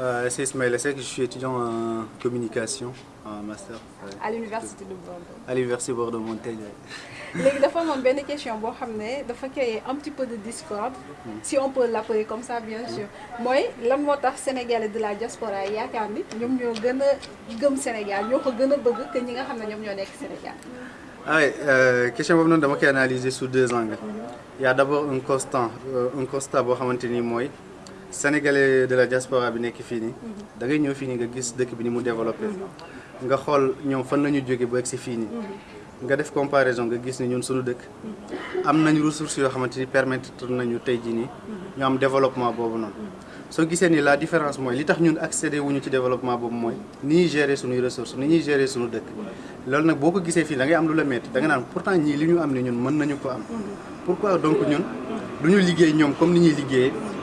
Euh, c'est Ismaël Essek, je suis étudiant en communication, en master. à l'université de Bordeaux. À l'université Bordeaux-Montaigne. ouais. léegi dafa amoon benn question boo xam ne dafa créer un petit peu de discorde si on peut l'appeler comme ça bien sûr mooy lan moo tax sénégalais de la diaspora yaakaar ni ñoom ñoo gën a gëm Sénégal ñoo ko gën a bëgg que ñi nga xam ne ñoom ñoo nekk Sénégal? Ah ouais, euh, question boobu noonu dama koy analyser sous deux angles. Il y a d'abord un constat, euh, un constat boo xamante ni mooy sénégalais de la diaspora bi nekk fii nii. da ngay ñëw fii nii nga gis dëkk bi ni mu développé. nga xool ñoom fan la ñu jóge ba egg si fii nii. nga def comparaison nga gis ni ñun suñu dëkk. am nañu ressources yoo xamante ni permettre nañu tey jii nii ñu am développement boobu noonu. soo gisee ni la différence mooy li tax ñun accéder wuñu ci développement boobu mooy ni ñuy gérer suñuy ressources ni ñuy gérer suñu dëkk loolu nag boo ko gisee fii ngay am lu la métti da nga naan pourtant ñii li ñu am ni ñun mën nañu ko am pourquoi donc ñun du ñu liggéey ñoom comme ni ñuy liggéeyee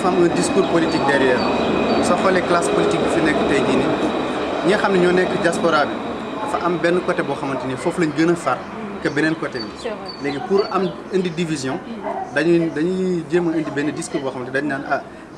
dafa am un discours politique derrière soo xoolee classe politique bi fi nekk tey jii nii ñi nga xam ne ñoo nekk diaspora bi dafa am benn côté boo xamante ni foofu lañ gën a far que beneen côté bi. Léegi pour am indi division dañuy dañuy jéem a indi benn discours boo xamante dañ naan ah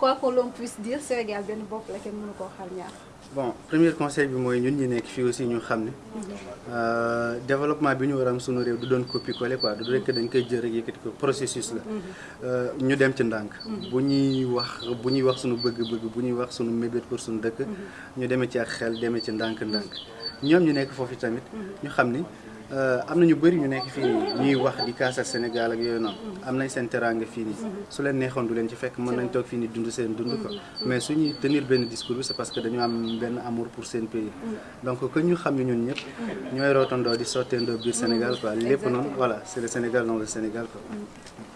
quoi que l'on puisse dire Sénégal benn bopp la kenn mënu koo xar bon premier conseil bi mooy ñun ñi nekk fii aussi ñu euh, développement bi ñu war am sunu réew du doon quoi du rekk dañ koy jël rek yëkkati ko processus la. Euh, ñu dem pour sunu dëkk ñu demee ci am na ñu bëri ñu nekk fii nii ñuy wax di kaasal Sénégal ak yooyu noonu. Am nañ seen teraanga fii nii. Su leen neexoon du leen ci fekk mën nañ toog fii nii dund seen dund ko. Mais suñuy tenir benn discours bi c'est parce que dañu am benn amour pour seen pays. Donc que ñu xam ne ñun ñëpp ñooy rootandoo di sotteendoo biir Sénégal quoi. Lépp noonu voilà c'est le Sénégal dans le Sénégal quoi.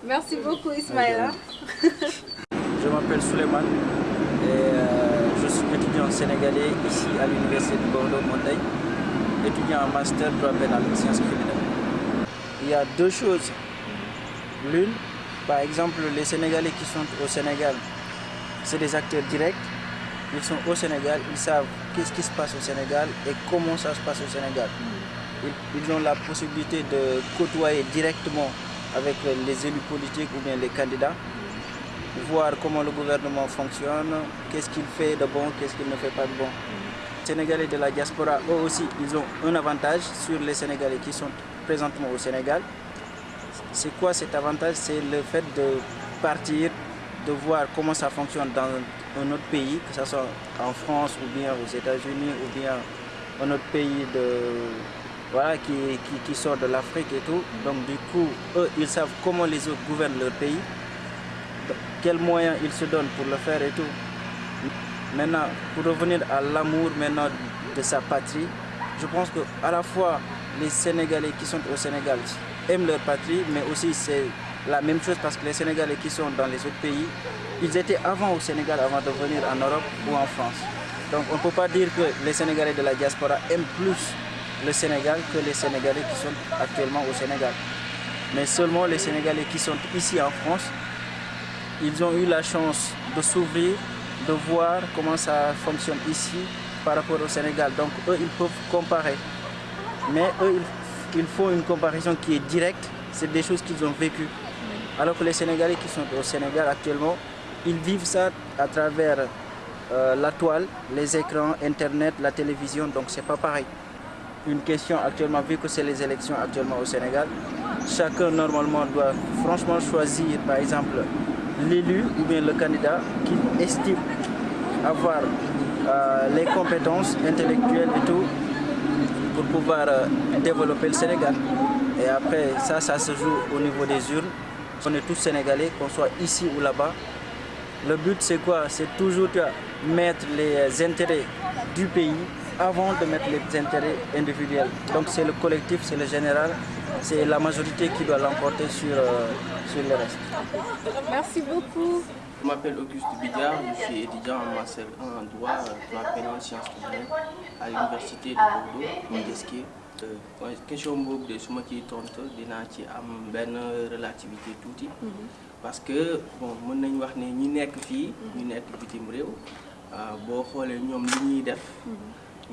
Merci beaucoup Ismaïla. Je m'appelle Souleymane et euh, je suis étudiant sénégalais ici à l'université de Bordeaux-Montaigne, étudiant en master droit pénal sciences criminelles. Il y a deux choses. L'une, par exemple, les Sénégalais qui sont au Sénégal, c'est des acteurs directs. Ils sont au Sénégal, ils savent qu'est-ce qui se passe au Sénégal et comment ça se passe au Sénégal. Ils ont la possibilité de côtoyer directement avec les élus politiques ou bien les candidats voir comment le gouvernement fonctionne, qu'est-ce qu'il fait de bon, qu'est-ce qu'il ne fait pas de bon. Sénégalais de la diaspora, eux aussi, ils ont un avantage sur les Sénégalais qui sont présentement au Sénégal. C'est quoi cet avantage? C'est le fait de partir, de voir comment ça fonctionne dans un autre pays, que ce soit en France ou bien aux États-Unis ou bien un autre pays de, voilà, qui, sort de l'Afrique et tout. Donc du coup, eux, ils savent comment les autres gouvernent leur pays quels moyens il se donne pour le faire et tout. Maintenant, pour revenir à l'amour maintenant de sa patrie, je pense que à la fois les Sénégalais qui sont au Sénégal aiment leur patrie, mais aussi c'est la même chose parce que les Sénégalais qui sont dans les autres pays, ils étaient avant au Sénégal avant de venir en Europe ou en France. Donc on ne peut pas dire que les Sénégalais de la diaspora aiment plus le Sénégal que les Sénégalais qui sont actuellement au Sénégal. Mais seulement les Sénégalais qui sont ici en France, ils ont eu la chance de s'ouvrir, de voir comment ça fonctionne ici par rapport au Sénégal. Donc eux, ils peuvent comparer. Mais eux, ils, font une comparaison qui est directe. C'est des choses qu'ils ont vécues. Alors que les Sénégalais qui sont au Sénégal actuellement, ils vivent ça à travers euh, la toile, les écrans, Internet, la télévision. Donc c'est pas pareil. Une question actuellement, vu que c'est les élections actuellement au Sénégal, chacun normalement doit franchement choisir, par exemple, l'élu ou bien le candidat qu'il estime avoir euh, les compétences intellectuelles et tout pour pouvoir euh, développer le Sénégal. Et après, ça, ça se joue au niveau des urnes. On est tous Sénégalais, qu'on soit ici ou là-bas. Le but, c'est quoi? C'est toujours de mettre les intérêts du pays avant de mettre les intérêts individuels. Donc c'est le collectif, c'est le général, c'est la majorité qui doit l'emporter sur, euh, sur le reste. Merci beaucoup. Je m'appelle Auguste Bidard, je suis étudiant en master 1 en droit, droit pénal sciences criminelles à l'université de Bordeaux, Montesquieu. Euh, question boobu de su ma ciy tontu dinaa ci am benn relativité tuuti parce que bon mën nañ wax ne ñi nekk fii ñu nekk bitim réew boo xoolee ñoom li ñuy def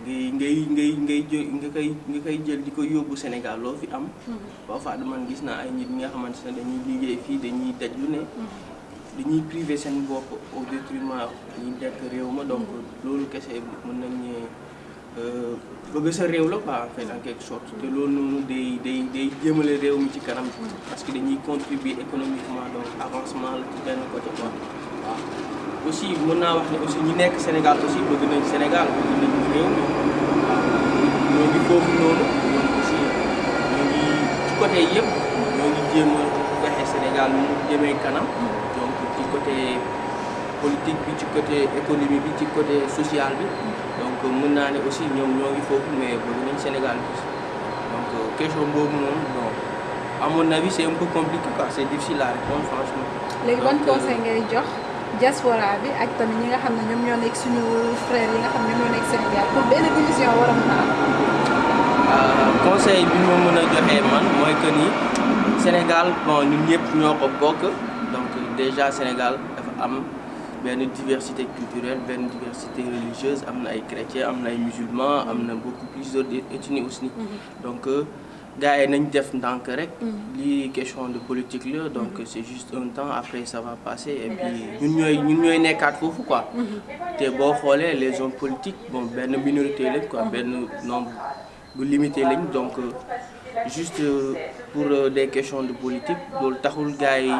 ngay ngay ngay ngay nga koy nga koy jël di ko yóbbu Sénégal loo fi am. Parfois man gis naa ay nit ñi nga xamante ne dañuy liggéey fii dañuy daj lu ne. Dañuy privé seen bopp au détriment ñi nekk réew ma. Donc loolu kese mën nañ ne bëgg sa réew la quoi en fait en quelque sorte. Te loolu noonu day day day jëmale réew mi ci kanam. Parce que dañuy contribuer économiquement donc avancement la ci benn côté quoi. Waaw. Aussi mën naa wax ne aussi ñi nekk Sénégal aussi bëgg nañ Sénégal bëgg nañ réew mi waaw ñoo ngi foofu noonu ñoom aussi ñoo ngi ci côté yëpp ñoo ngi jéem a fexe Sénégal mu jëmee kanam. Donc ci côté politique bi ci côté économie bi ci côté social bi. Donc mën naa ne aussi ñoom ñoo ngi foofu mais bëgg nañ Sénégal donc question boobu moom bon à mon avis c'est un peu compliqué quoi. C'est difficile à répondre franchement. léegi ban conseil ngay jox diaspora bi ak tamit ñi nga xam ne ñoom ñoo nekk suñu frères yi nga xam ne ñoom ñoo nekk Sénégal pour benn division war a mën a am. conseil bi ma mën a joxee man mooy que ni Sénégal bon ñun ñëpp ñoo ko bokk donc déjà Sénégal dafa am. benn diversité culturelle benn diversité religieuse am na ay chrétiens am na ay musulmans am na beaucoup plusieurs ethnies aussi donc gars yi nañ def ndànk rek. Lii question de politique la donc c'est juste un temps après ça va passer et puis ñun ñooy ñun ñooy nekkaat foofu quoi. Te boo xoolee les hommes politiques bon benn minorité lañ quoi benn nombre bu limité lañ donc juste pour des questions de politique loolu taxul gars yi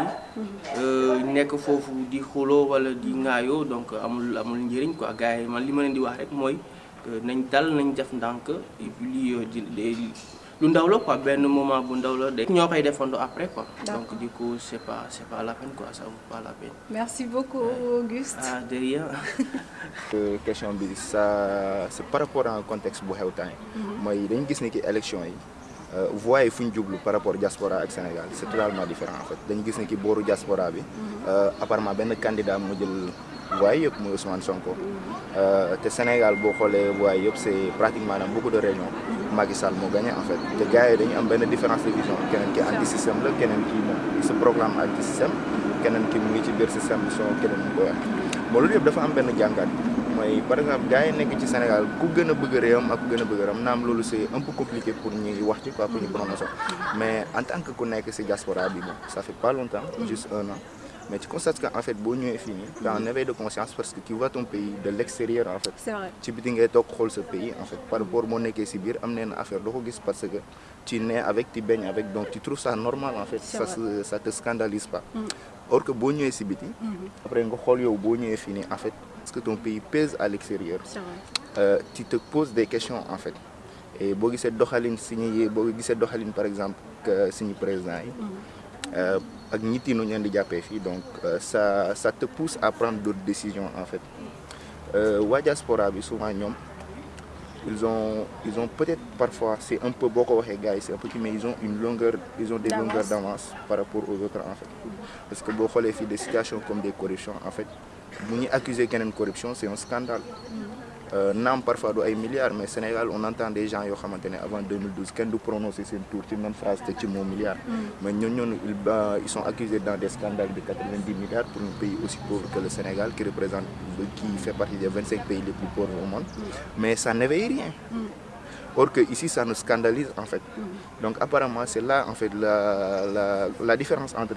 nekk foofu di xuloo wala di ŋaayoo donc amul amul njëriñ quoi. Gars yi man li ma leen di wax rek mooy nañ dal nañ def ndànk et puis lii di lu ndaw la quoi benn moment bu ndaw la de. Ñoo koy defandoo après quoi. Donc du coup c'est pas c'est pas la peine quoi ça vaut pas la peine. Merci beaucoup Auguste. Ah de rien. Question bi ça par rapport à contexte bu xew temps mooy dañu gis ni ki élection yi voix yi fu ñu jublu par rapport diaspora ak Sénégal c'est totalement différent en fait. Dañu gis ni ki booru diaspora bi apparemment benn candidat moo jël waaye yëpp muy Ousmane Sonko. Te Sénégal boo xoolee voix yëpp c'est pratiquement beaucoup de régions. Macky Sall moo gagné en fait te gars yi dañu am benn différence de vision. Keneen ki anti système la keneen ki moom il se proclame anti système keneen ki mu ngi ci biir système bi soo keneen mu ko wax moo loolu yëpp dafa am benn jàngat. Mooy par exemple gars yi ci Sénégal ku gën bëgg réewam ak ku gën bëgg réewam naam loolu c'est un peu compliqué pour wax ci quoi pour ñu mais en tant que ku ci diaspora bi bon ça fait pas longtemps juste un an mais tu constates qu'en fait boo ñëwee fii nii t'as un éveil de conscience parce que tu vois ton pays de l'extérieur en fait. C'est vrai. Ci biti ngay toog xool sa pays en fait. Par rapport moo nekkee ci biir am neen affaire doo ko gis parce que tu nais avec tu baignes avec donc tu trouves ça normal en fait. Ça ça te scandalise pas. Or que boo ñëwee ci biti après nga xool yow boo ñëwee fii nii en fait parce que ton pays pèse à l'extérieur? Euh, tu te poses des questions en fait. Et boo gisee doxalin suñuy boo gisee doxalin par exemple que suñu président yi ak ñit yi nu ñu leen di jàppee fii donc ça ça te pousse à prendre d'autres décisions en fait. Waa diaspora bi souvent ñoom ils ont ils ont peut-être parfois c'est un peu boo ko waxee gars yi c'est un peu mais ils ont une longueur ils ont des longueurs d'avance par rapport aux autres en fait. Parce que boo xoolee fii des situations comme des corruptions en fait bu ñuy accuser keneen corruption c'est un scandale naam parfois du ay milliards mais Sénégal on entend des gens yoo xamante ne avant 2012 kenn du prononcer seen tour ci même phrase te ci mot milliard. Mais ñooñu ñoonu ils sont accusés dans des scandales de 90 milliards pour un pays aussi pauvre que le Sénégal qui représente qui fait partie des 25 pays les plus pauvres au monde. Mais ça n'éveille rien or que ici ça nous scandalise en fait. Donc apparemment c'est là en fait la la la différence entre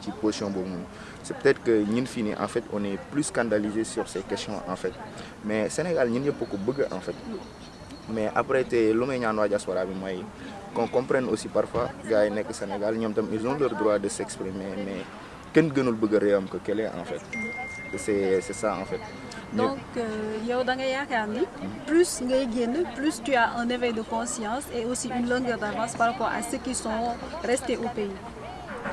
ci position boobu noonu. C'est peut-être que fii nii en fait on est plus scandalisé sur ces questions en fait. Mais Sénégal ñëpp ko bëgg en fait. Mais après may ñaan waa diaspora qu'on comprenne aussi parfois gars yi nekk Sénégal ils ont leur droit de s'exprimer mais gënul bëgg a réewam que kële en fait. C'est c'est ça en fait donc ni plus plus tu as un éveil de conscience et aussi une longueur d'avance par rapport à ceux qui sont restés au pays.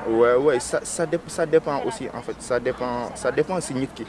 Ouais ouais ça ça ça dépend aussi en fait. Ça dépend ça dépend si ki.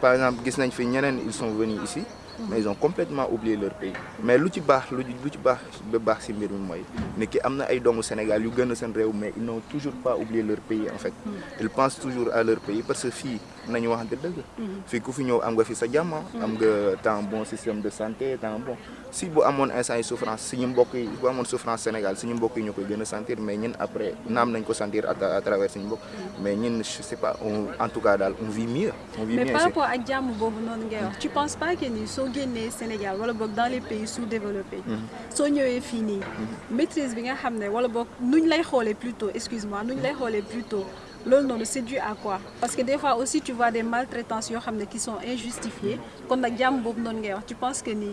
Par exemple ils sont venus ici mais ils ont complètement oublié leur pays. Mais lu ci baax lu lu ci baax ba baax si mbir mi mooy ne ki am na ay doomu Sénégal yu gën a seen réew mais ils n'ont toujours pas oublié leur pays en fait. Ils pensent toujours à leur pays parce que fii nañu waxante dëgg. Fii ku fi ñëw am nga fi sa jàmm am nga temps bon système de santé temps bon si bu amoon instant yi souffrance suñu mbokk yi bu amoon souffrance Sénégal suñu mbokk yi ñoo koy gën a sentir mais ñun après naam nañ ko sentir à travers suñu mbokk. Mais ñun je sais pas on en tout cas daal on vit mieux on vit mais par rapport ak jàmm boobu noonu ngay wax tu penses pas que ni soo génnee Sénégal wala boog dans les pays sous-développés soo ñëwee fii nii maîtrise bi nga xam ne wala boog nuñ lay xoolee plutôt excuse-moi nuñ lay xoolee plutôt loolu noonu c'est dû à quoi? Parce que des fois aussi tu vois des maltraitances yoo xam ne qui sont injustifiées kon nag jàmm boobu noonu ngay wax tu penses que ni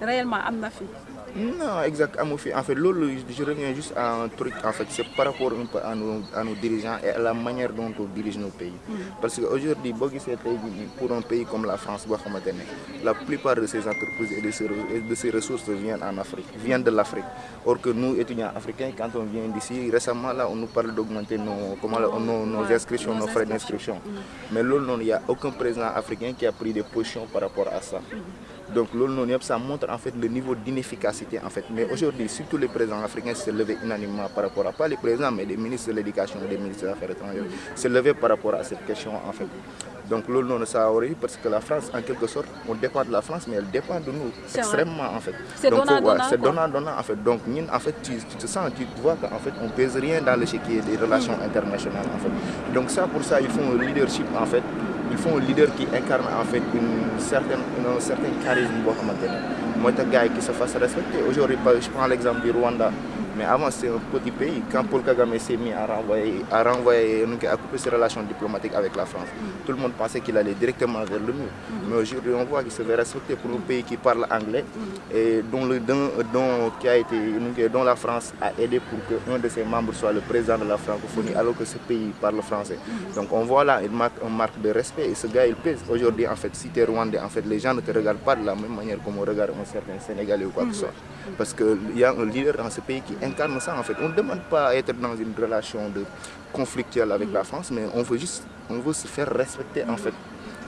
réellement am na fi? Non, exact. amu fi. En fait, lolo, je reviens juste à un truc. En fait, c'est par rapport un peu à nos, à nos dirigeants et à la manière dont on dirige nos pays. Parce qu'aujourd'hui, pour un pays comme la France, la plupart de ces entreprises et de ces, et de ces ressources viennent en Afrique, viennent de l'Afrique. Or que nous, étudiants africains, quand on vient d'ici, récemment, là, on nous parle d'augmenter nos, comment, là, nos, nos inscriptions, nos frais d'inscription. Mais là, il n'y a aucun président africain qui a pris des positions par rapport à ça. Donc ça montre en fait le niveau d'inefficacité en fait. Mais aujourd'hui, surtout les présidents africains se levaient unanimement par rapport à pas les présidents, mais les ministres de l'éducation des ministres des affaires étrangères se levaient par rapport à cette question en fait. Donc ça aurait eu parce que la France, en quelque sorte, on dépend de la France, mais elle dépend de nous extrêmement en fait. C'est Donc, donnant, ouais, donnant, donnant, en fait. Donc en fait, tu, tu te sens, tu vois qu'en fait, on pèse rien dans l'échiquier des relations internationales en fait. Donc ça, pour ça, il faut un leadership en fait. Il faut un leader qui incarne en fait une certaine, une- un certain charisme mooy tax gars qui se fasse respecter. Aujourd'hui, je prends l'exemple du Rwanda. Mais avant, c'était un petit pays. Quand Paul Kagame s'est mis à renvoyer, à, renvoyer, à couper ses relations diplomatiques avec la France, tout le monde pensait qu'il allait directement vers le mur. Mais aujourd'hui, on voit qu'il se fait respecter pour un pays qui parle anglais et dont, le, dont, dont- qui a été, dont la France a aidé pour qu'un de ses membres soit le président de la francophonie, alors que ce pays parle français. Donc on voit là une marque, une marque de respect et ce gars il pèse. Aujourd'hui, en fait, si tu es rwandais, en fait, les gens ne te regardent pas de la même manière comme on regarde un certain Sénégalais ou quoi que ce soit. Parce qu'il y a un leader dans ce pays qui incarne ça en fait. On ne demande pas à être dans une relation de conflictuelle avec la France, mais on veut juste on veut se faire respecter en fait.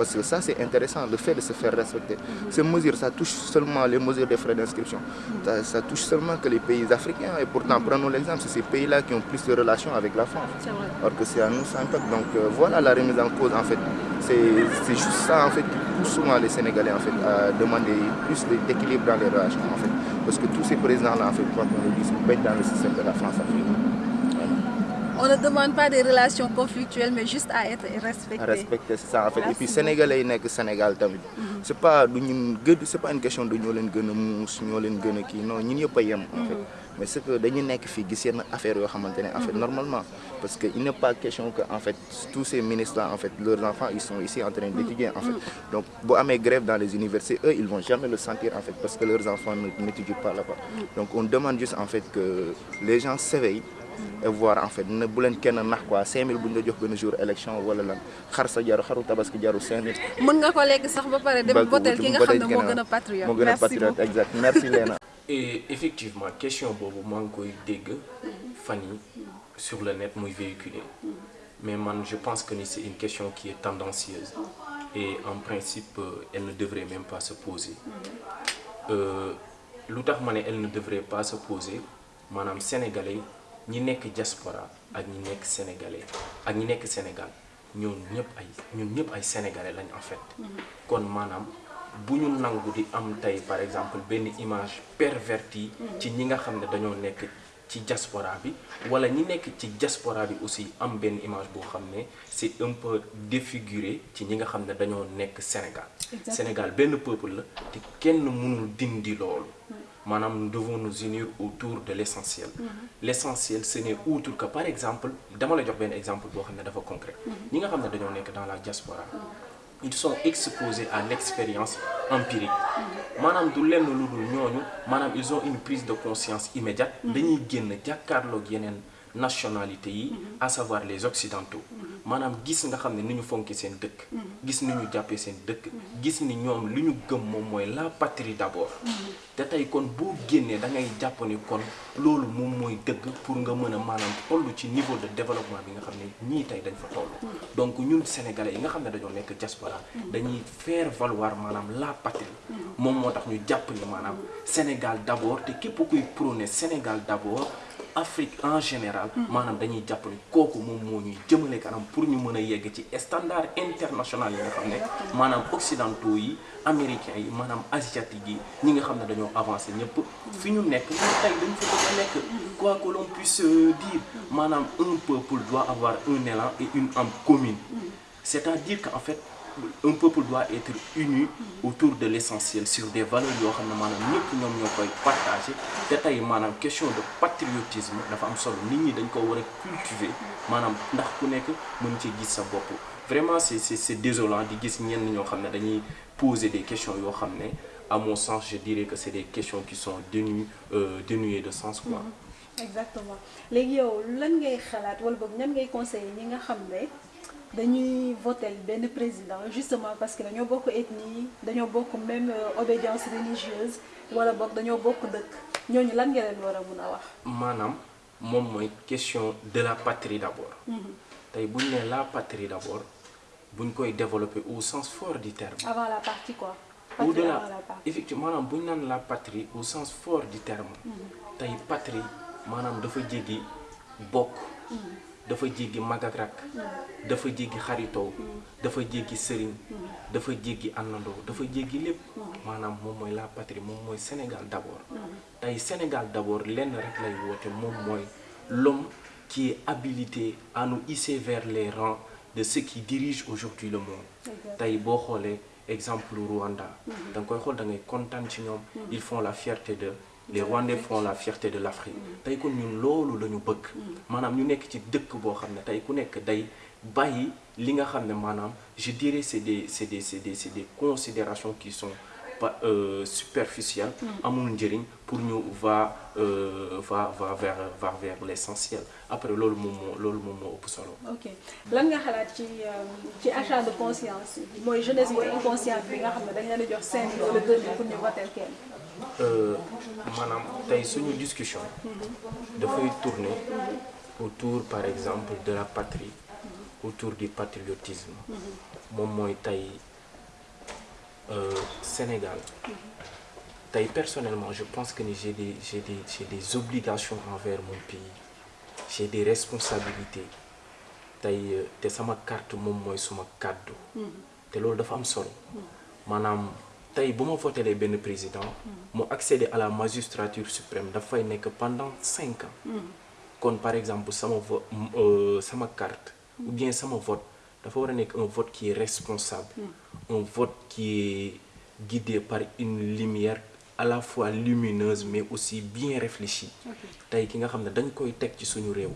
Parce que ça, c'est intéressant, le fait de se faire respecter. Ces mesures, ça touche seulement les mesures des frais d'inscription. Ça, ça touche seulement que les pays africains. Et pourtant, prenons l'exemple, c'est ces pays-là qui ont plus de relations avec la France. Alors que c'est à nous, ça impacte. Donc euh, voilà la remise en cause, en fait. C'est juste ça, en fait, qui pousse souvent les Sénégalais, en fait, à demander plus d'équilibre dans les relations, en fait. Parce que tous ces présidents-là, en fait, ils baignent dans le système de la France-Afrique. On ne demande pas des relations conflictuelles mais juste à être respecté à respecter c'est ça en fait. Et puis sénégalais yi nekk Sénégal pas du ñun gën c'est pas une question de muus ñoo leen gën a kii. Non a yem en fait. Mais c'est que dañu nekk fii gis yenn affaire yoo xamante ne en fait normalement. Parce que il n'est pas question que en fait tous ces ministres là en fait leurs enfants ils sont ici en train d'étudier en fait. Donc bu amee grève dans les universités eux ils vont jamais le sentir en fait parce que leurs enfants ne- n'étudient pas là-bas. Donc on demande juste en fait que les gens s'éveillent et voir en fait. Ne bu leen kenn nax quoi. 5000 bu ñu la jox benn jour élection wala lan. Xar sa jaru xaru tabaski jaru 5000. mën nga ko lekk sax ba pare dem votel ki nga xam ne moo gën a patriote. Moo gën a patriote exact. Merci Léna. et effectivement question boobu maa ngi koy dégg fan yi sur le net muy véhiculé mais man je pense que ni c'est une question qui est tendancieuse. Et en principe euh, elle ne devrait même pas se poser. Euh, lu tax ma ne elle ne devrait pas se poser maanaam sénégalais ñi nekk diaspora ak ñi nekk sénégalais ak ñi nekk Sénégal ñoom ñëpp ay ñun ñëpp ay sénégalais lañ en fait. Kon maanaam bu ñu nangu di am tey par exemple benn image pervertie ci ñi nga xam ne dañoo nekk ci diaspora bi wala ñi nekk ci diaspora bi aussi am benn image boo xam ne c'est un peu défiguré ci ñi nga xam ne dañoo nekk Sénégal. Sénégal benn peuple la te kenn mënul dindi loolu maanaam nous devons nous unir autour de l'essentiel. L'essentiel ce n'est autre que par exemple dama la jox benn exemple boo xam ne dafa concret. Ñi nga xam ne dañoo nekk dans la diaspora ils sont exposés à l'expérience empirique. Maanaam du lenn lu dul ñooñu maanaam ils ont une prise de conscience immédiate. Dañuy génn jàkkaarloog yeneen nationalité yi à savoir les occidentaux maanaam gis nga xam ne ni ñu fonki seen dëkk. Gis ni ñu jàppee seen dëkk. Gis ni ñoom li ñu gëm moom mooy la patrie d'abord. Te tey kon boo génnee da ngay jàpp ni kon loolu moom mooy dëgg pour nga mën a maanaam toll ci niveau de développement bi nga xam ne ñii tey dañ fa toll. Donc ñun sénégalais yi nga xam ne dañoo nekk diaspora dañuy faire valoir maanaam la patrie. Moom moo tax ñu jàpp ni maanaam Sénégal te képp kuy prôner Sénégal d'abord Afrique en général maanaam dañuy jàpp ni kooku moom moo ñuy jëmale kanam pour ñu mën a yegg ci standard international yi nga xam ne maanaam occidentaux yi américains yi maanaam asiatiques yi ñi nga xam ne dañoo avancé ñëpp. Fi ñu nekk ñun tey dañ fa bëgg a nekk. Quoi que l'on puisse dire maanaam un peuple doit avoir un élan et une âme commune. C'est-à-dire qu'en fait un peuple doit être uni autour de l'essentiel sur des valeurs yoo xam question de patriotisme solo. Vraiment c'est désolant di poser des questions à mon sens je dirais que c'est des questions qui sont euh, dénuées de sens quoi. Exactement. Xam ne dañuy voter benn président justement parce que dañoo bokk ethnie dañoo bokk même obédience religieuse wala boog dañoo bokk dëkk ñooñu lan nga leen war a mun a wax? maanaam moom mooy question de la patrie d'abord. tey bu ñu nee la patrie d'abord buñ koy développer au sens fort du terme. avant la partie quoi? au-delà avant la partie. effectivement maanaam bu ñu naan la patrie au sens fort du terme. tey patrie maanaam dafa jéggi bokk. Dafa jéggi mag ak rak dafa jéggi xaritoo dafa jéggi sëriñ dafa jéggi àndandoo dafa jéggi lépp. Maanaam moom mooy la patrie moom mooy Sénégal d'abord. Tey Sénégal d'abord lenn rek lay woote moom mooy l'homme qui est habilité à nous hisser vers les rangs de ceux qui dirigent aujourd'hui le monde. Tey boo xoolee exemple Rwanda da nga koy xool da ngay kontaan ci ñoom. Ils font la fierté de les Rwandais font la fierté de l'Afrique. Tey kon ñun loolu la ñu bëgg. Maanaam ñu nekk ci dëkk boo xam ne tey ku nekk day bàyyi li nga xam ne maanaam je dirais c'est des c'est des des considérations qui sont pas euh, superficielles. Amul njëriñ pour ñu va euh, va va vers va vers l'essentiel. Après loolu moom moo loolu moom moo ëpp solo. Ok. Lan nga xalaat ci ci achat de conscience mooy jeunesse bu inconsciente bi nga xam ne dañ leen di jox cinq mille wala deux mille pour ñu voter kenn? Maanaam tey suñu discussion dafay tourner autour par exemple de la patrie autour du patriotisme. Moom mooy tey Sénégal. Tey personnellement je pense que ni j'ai des j'ai des j'ai des obligations envers mon pays. J'ai des responsabilités. Tey te sama carte moom mooy suma kàddu. Te loolu dafa am solo. Maanaam tey bu ma votelee benn président mu accéder à la magistrature suprême dafay nekk pendant cinq ans. Kon par exemple sama sama carte ou bien sama vote dafa war a nekk un vote qui est responsable. Un vote qui est guidé par une lumière à la fois lumineuse mais aussi bien réfléchie. Tey ki nga xam ne dañ koy teg ci suñu réew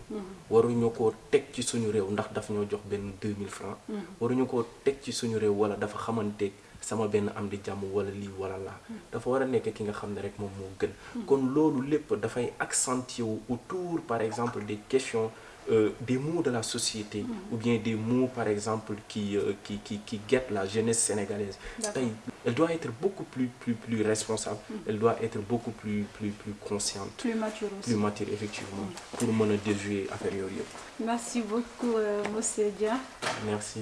waruñu koo teg ci suñu réew ndax daf ñoo jox benn 2000 francs. Waruñu koo teg ci suñu réew wala dafa xamante sama benn am di jàmm wala lii wala laa. Dafa war a nekk ki nga xam ne rek moom moo gën. Kon loolu lépp dafay accentuer wu autour par exemple des questions euh, des mots de la société mmh. ou bien des mots par exemple qui euh, qui qui qui guettent la jeunesse sénégalaise. Elle doit être beaucoup plus plus plus responsable. Mmh. elle doit être beaucoup plus plus plus consciente. Plus mature aussi. Plus mature effectivement mmh. pour mën a déjouer yëpp. Merci beaucoup euh, monsieur Dia. Merci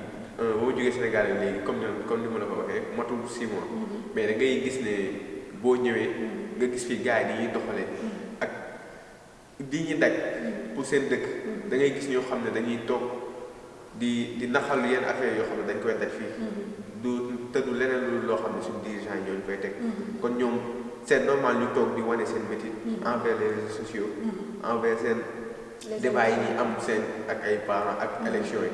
ba ma jógee Sénégal léegi comme ni comme ni ma la ko waxee matul six mois. mais da ngay gis ne boo ñëwee nga gis fii gars yi ni ñuy doxalee. ak li ñuy daj pour seen dëkk. Da ngay gis ñoo xam ne dañuy toog di di naxal yenn affaire yoo xam ne dañ koy daj fii. Du te du leneen lu loo xam ne suñu dirigeant yi ñooñu koy teg. Kon ñoom c'est normal ñu toog di wane seen métier envers les réseaux sociaux. Envers seen débat yi ñuy am seen ak ay parents ak élection yi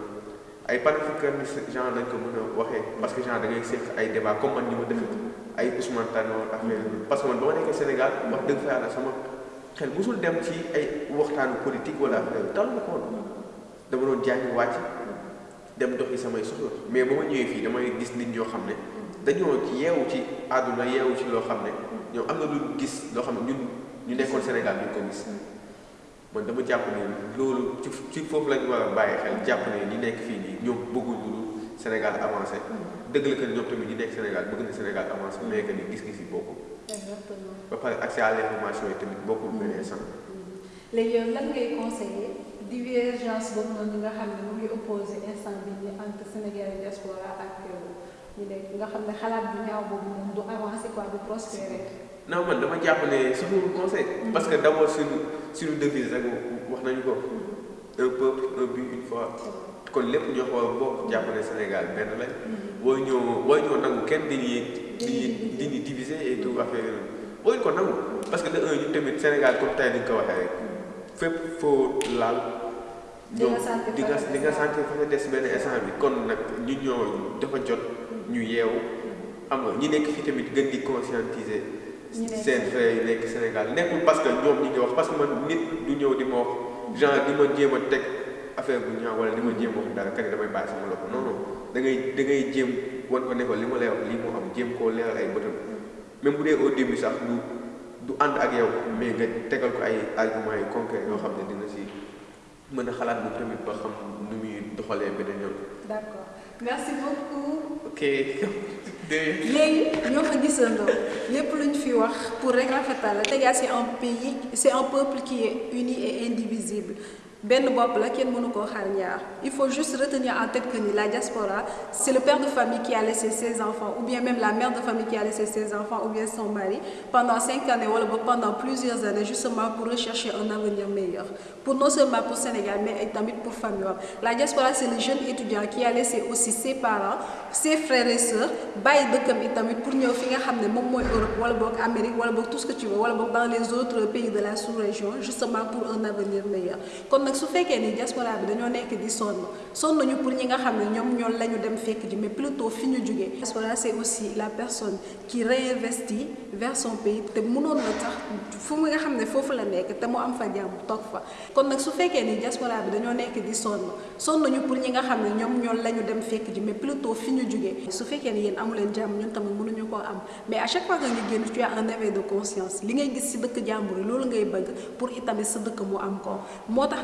ay panafricanistes genre lañ ko parce que genre da ngay seq ay débat comme man ni ma def ay Ousmane parce que man Sénégal wax dëgg fa sama xel musul dem ci ay waxtaanu politique wala affaire tal ma ko woon. Dama doon jàngi wàcc dem doxi samay soxla. Mais ba ma ñëwee fii damay gis nit ñoo xam ne dañoo yeewu ci àdduna yeewu ci am na lu gis ñun ñu Sénégal man dama jàpp ne loolu ci ci foofu lañu war a bàyyi xel jàpp ne ñi nekk fii nii ñoom bëgguñ lu Sénégal avancé. Dëgg la que ñoom tamit ñi nekk Sénégal bëgg na Sénégal avancé mais que ni gis-gis yi bokkul. Ba pare accès à l'information yi tamit bokkul benn instant léegi yow lan ngay conseiller divergence boobu noonu nga xam ne mu ngi opposé instant bi ni entre Sénégal diaspora ak ñu nekk nga xam ne xalaat bu ñaaw boobu moom du avancé quoi du prospérer non man dama jàpp ne suñu conseil. Parce que d'abord suñu suñu devise rek wax nañu ko. Un peuple un but une foi. Kon lépp ñoo ko bokk jàpp ne Sénégal benn lañ. Boo ñëw boo ñëw nangu kenn diviser et tout affaire yooyu. Boo ñu ko nangu. Parce que de un ñu tamit Sénégal comme tey ni nga ko waxee rek fépp foo laal ñoom di nga di nga sentir fa nga des benn instant bi. Kon nag ñu ñoo dafa jot ñu yeewu. Xam nga ñi nekk fii tamit gën di conscientiser seen yi nekk Sénégal nekkul parce que ñoom ñi ngi wax parce que man nit du ñëw di ma wax genre di ma jéem a teg affaire bu ñaaw wala di ma jéem wax dara damay bàyyi sama loxo non non da ngay da ngay jéem wan ko ne ko li ma lay wax lii moo am jéem koo leeral ay bëtam même bu dee au début sax du du ànd ak yow mais nga tegal ko ay arguments yu concret yoo xam ne dina si mën a xalaat bu tamit ba xam nu muy doxalee beneen yoon. d'accord merci beaucoup. ok. léegi ñoo fa gisandoo lépp lu ñu fi wax pour rek rafetal Sénégal c'est un pays c'est un peuple qui est uni et indivisible il faut juste retenir en tête que la diaspora c'est le père de famille qui a laissé ses enfants ou bien même la mère de famille qui a laissé ses enfants ou bien son mari pendant cinq années wala ba pendant plusieurs années justement pour rechercher un avenir meilleur. Pour non seulement pour Sénégal mais tamit pour famille la diaspora c'est le jeune étudiant qui a laissé aussi ses parents ses frères et sœurs bàyyi dëkkam it tamit pour ñëw fi nga xam Europe wala boog Amérique wala boog tout ce que tu veux dans les autres pays de la sous-région justement pour un avenir meilleur nag su fekkee ni diaspora bi dañoo nekk di sonn sonn nañu pour ñi nga xam ne ñoom ñoo la ñu dem fekk ji mais plutôt fi ñu jugee diaspora c'est aussi la personne qui réinvestit vers son pays te mënoon na tax fu mu nga xam ne foofu la nekk te mu am fa jàmm toog fa. Kon nag su fekkee ni diaspora bi dañoo nekk di sonn sonn nañu pour ñi nga xam ne ñoom ñoo la ñu dem fekk ji mais plutôt fi ñu jugee su fekkee ni yéen amu leen jàmm ñun tamit mënuñu koo am. Mais à chaque fois que nga génn tu as un éveil de conscience. Li ngay gis ci dëkk jàmbur yi ngay bëgg pour itamit sa dëkk mu am ko. Moo tax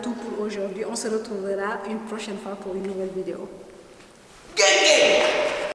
tout pour aujourd'hui. On se retrouvera une prochaine fois pour une nouvelle vidéo.